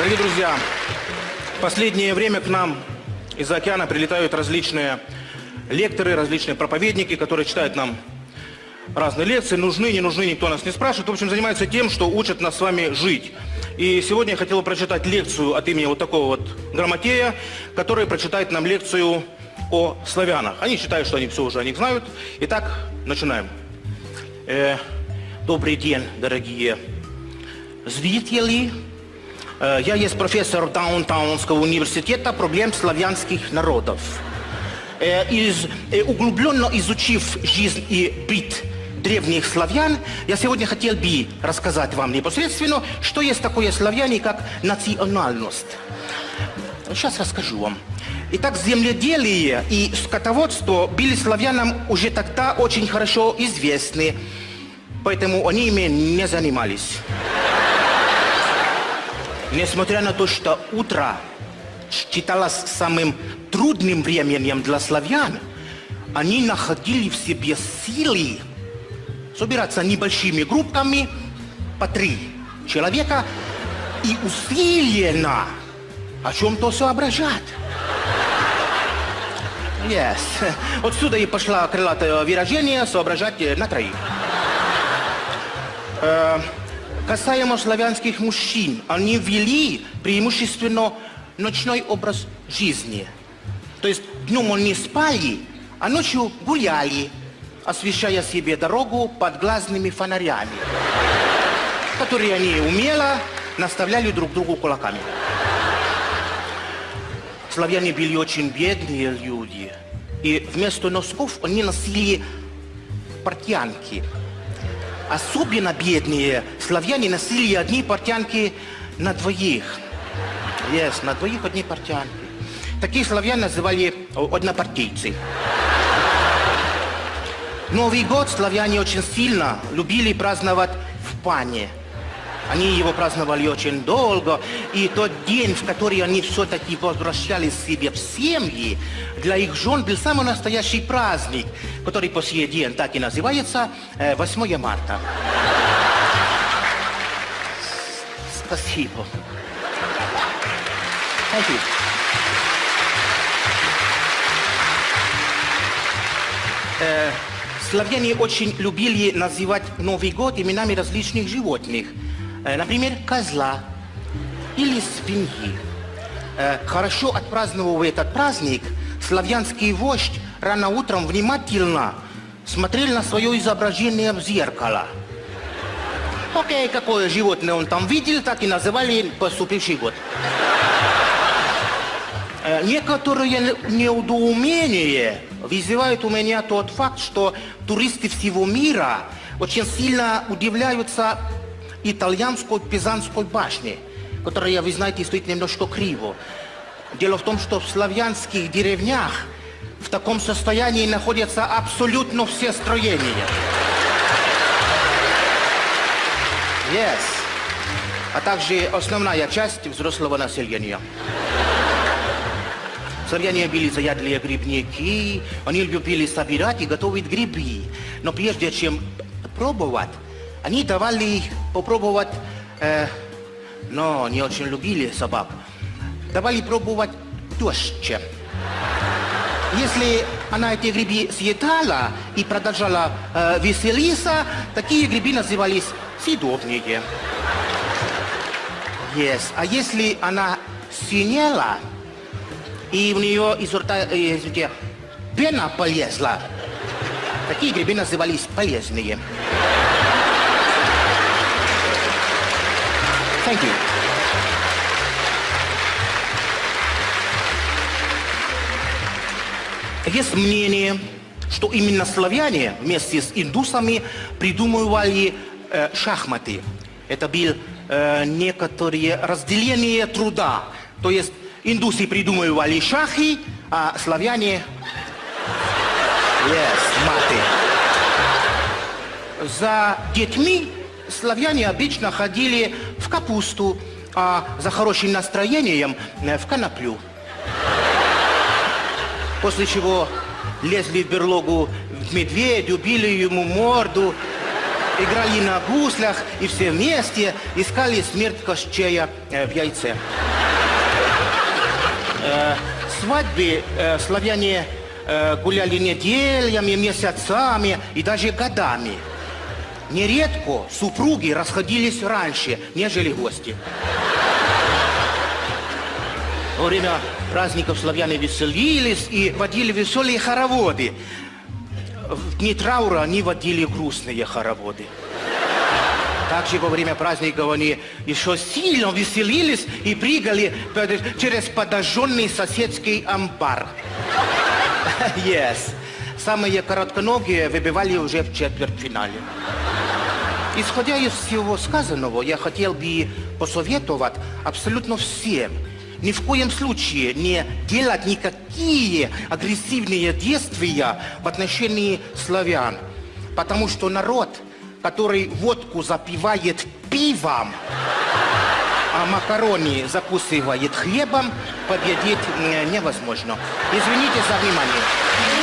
Дорогие друзья, в последнее время к нам из-за океана прилетают различные лекторы, различные проповедники, которые читают нам разные лекции, нужны, не нужны, никто нас не спрашивает. В общем, занимаются тем, что учат нас с вами жить. И сегодня я хотел прочитать лекцию от имени вот такого вот грамотея, который прочитает нам лекцию о славянах. Они считают, что они все уже о них знают. Итак, начинаем. Э, добрый день, дорогие зрители. Э, я есть профессор Даунтаунского университета проблем славянских народов. Э, из, э, углубленно изучив жизнь и быт древних славян, я сегодня хотел бы рассказать вам непосредственно, что есть такое славяне, как национальность. Сейчас расскажу вам. Итак, земледелие и скотоводство были славянам уже тогда очень хорошо известны, поэтому они ими не занимались. Несмотря на то, что утро считалось самым трудным временем для славян, они находили в себе силы собираться небольшими группками по три человека и усиленно о чем-то соображать. Yes. Отсюда и пошла крылатое выражение «соображать на троих». Касаемо славянских мужчин, они вели преимущественно ночной образ жизни. То есть днем они спали, а ночью гуляли, освещая себе дорогу под глазными фонарями, которые они умело наставляли друг другу кулаками. Славяне были очень бедные люди, и вместо носков они носили портянки. Особенно бедные славяне носили одни портянки на двоих. Yes, на двоих одни портянки. Таких славян называли однопартийцы. Новый год славяне очень сильно любили праздновать в пане. Они его праздновали очень долго, и тот день, в который они все-таки возвращались себе в семьи, для их жен был самый настоящий праздник, который по сей день так и называется 8 марта. Спасибо. Э, славяне очень любили называть Новый год именами различных животных. Э, например, козла или свиньи. Э, хорошо отпраздновав этот праздник, славянский вождь рано утром внимательно смотрел на свое изображение в зеркало. Окей, какое животное он там видел, так и называли поступивший год. Э, некоторые неудоумения вызывают у меня тот факт, что туристы всего мира очень сильно удивляются итальянской Пизанской башне, которая, вы знаете, стоит немножко криво. Дело в том, что в славянских деревнях в таком состоянии находятся абсолютно все строения. Yes. А также основная часть взрослого населения. Славяне были заядлые грибники, они любили собирать и готовить грибы. Но прежде чем пробовать, они давали попробовать, э, но не очень любили собак, давали пробовать теща. Если она эти грибы съедала и продолжала э, веселиться, такие грибы назывались съедобные. Yes. А если она синела, и в нее изо рта, э, извините, пена полезла. Такие грибы назывались полезные. Thank you. Есть мнение, что именно славяне вместе с индусами придумывали э, шахматы. Это был э, некоторые разделение труда. То есть Индусы придумывали шахи, а славяне... Yes, маты. За детьми славяне обычно ходили капусту, а за хорошим настроением э, в коноплю. После чего лезли в берлогу в медведю, били ему морду играли на гуслях и все вместе искали смерть Кощея э, в яйце. Э, свадьбы славяне гуляли неделями, месяцами и даже годами. Нередко супруги расходились раньше, нежели гости. Во время праздников славяне веселились и водили веселые хороводы. В дни траура они водили грустные хороводы. Также во время праздников они еще сильно веселились и прыгали через подожженный соседский амбар. Yes. Самые коротконогие выбивали уже в четвертьфинале. Исходя из всего сказанного, я хотел бы посоветовать абсолютно всем ни в коем случае не делать никакие агрессивные действия в отношении славян. Потому что народ, который водку запивает пивом, а макарони закусывает хлебом, победить э, невозможно. Извините за внимание.